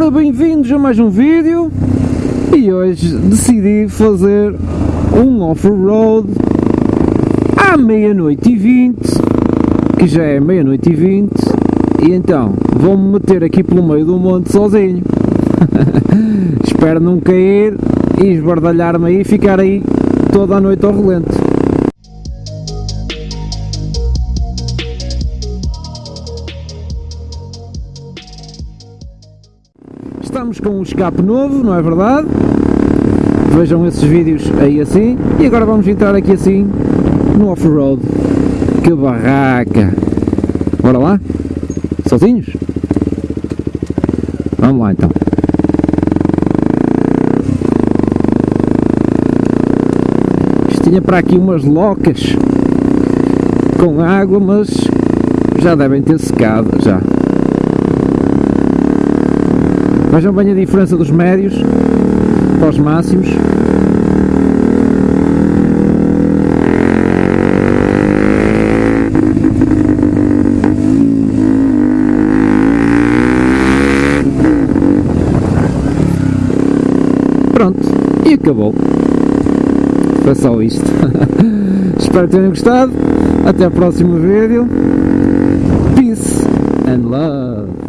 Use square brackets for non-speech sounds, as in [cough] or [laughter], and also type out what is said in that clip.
Ora, bem-vindos a mais um vídeo e hoje decidi fazer um off-road à meia-noite e vinte, que já é meia-noite e vinte, e então vou-me meter aqui pelo meio do monte sozinho. [laughs] Espero não cair e esbardalhar-me aí e ficar aí toda a noite ao relento. Estamos com um escape novo, não é verdade? Vejam esses vídeos aí assim. E agora vamos entrar aqui assim no off-road. Que barraca! Bora lá? Sozinhos? Vamos lá então. Isto tinha para aqui umas locas com água, mas já devem ter secado já. Vejam bem a diferença dos médios para os máximos. Pronto, e acabou. Foi só isto. [laughs] Espero que tenham gostado. Até o próximo vídeo. Peace and love.